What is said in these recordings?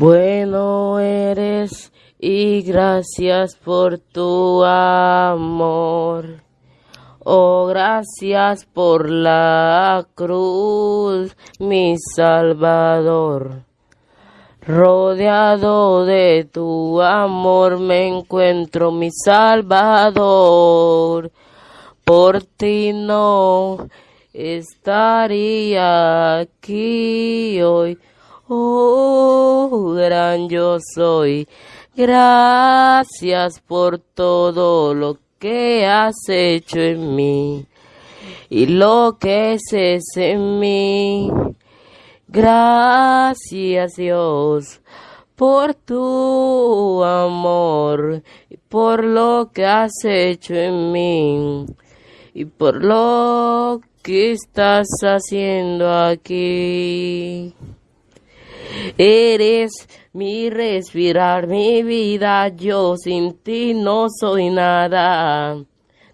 Bueno eres y gracias por tu amor. Oh, gracias por la cruz, mi Salvador. Rodeado de tu amor me encuentro, mi Salvador. Por ti no estaría aquí hoy. Oh, yo soy. Gracias por todo lo que has hecho en mí y lo que es en mí. Gracias Dios por tu amor y por lo que has hecho en mí y por lo que estás haciendo aquí. Eres mi respirar, mi vida, yo sin ti no soy nada.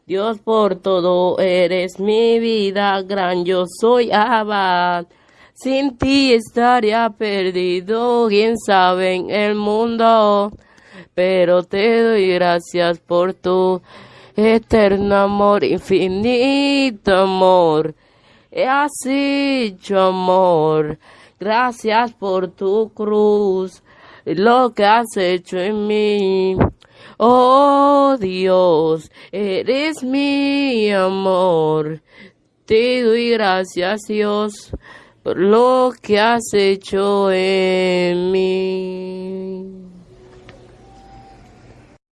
Dios por todo eres mi vida, gran yo soy abad. Sin ti estaría perdido, quién sabe en el mundo. Pero te doy gracias por tu eterno amor, infinito amor. Has hecho amor. Gracias por tu cruz, lo que has hecho en mí. Oh Dios, eres mi amor. Te doy gracias Dios por lo que has hecho en mí.